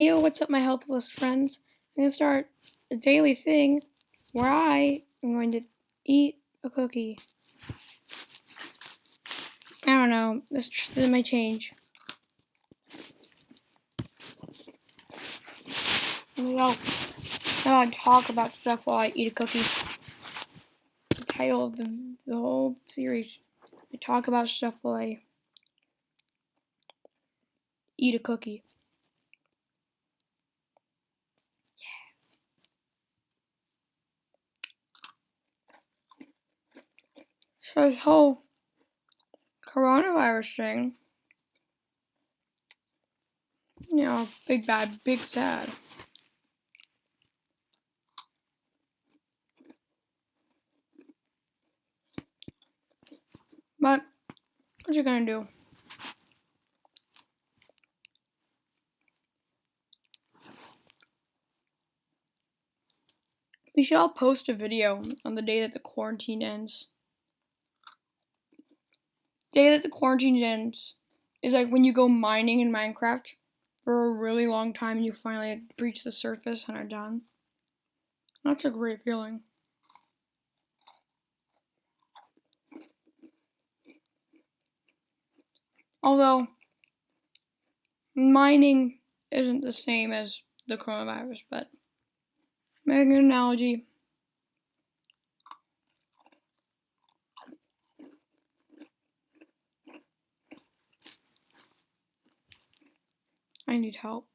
Yo, what's up, my healthless friends? I'm gonna start a daily thing where I am going to eat a cookie. I don't know. This, this might change. Well, now I talk about stuff while I eat a cookie. The title of the, the whole series. I talk about stuff while I eat a cookie. So this whole oh, coronavirus thing, you know, big bad, big sad. But what you gonna do? We should all post a video on the day that the quarantine ends. Day that the quarantine ends is like when you go mining in Minecraft for a really long time and you finally breach the surface and are done. That's a great feeling. Although mining isn't the same as the coronavirus, but making an analogy. I need help.